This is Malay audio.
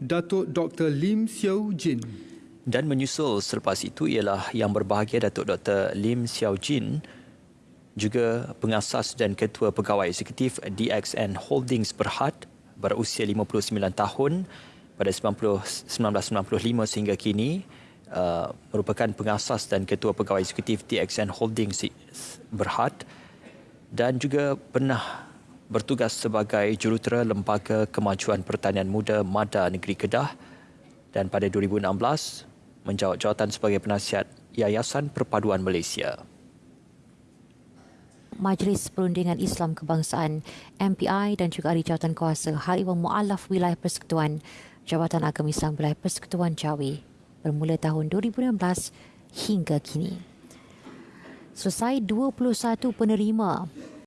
Datuk Dr. Lim Xiao Jin. Dan menyusul selepas itu ialah yang berbahagia Datuk Dr. Lim Xiao Jin juga pengasas dan ketua pegawai eksekutif DXN Holdings Berhad berusia 59 tahun pada 90, 1995 sehingga kini uh, merupakan pengasas dan ketua pegawai eksekutif DXN Holdings Berhad dan juga pernah bertugas sebagai jurutera Lembaga Kemajuan Pertanian Muda Mada Negeri Kedah dan pada 2016 menjawat jawatan sebagai penasihat Yayasan Perpaduan Malaysia. Majlis Perundingan Islam Kebangsaan MPI dan juga Ahli Jawatan Kuasa Hal Iwan Mu'alaf Wilayah Persekutuan Jabatan Agama Islam Wilayah Persekutuan Jawi bermula tahun 2016 hingga kini. Selesai 21 penerima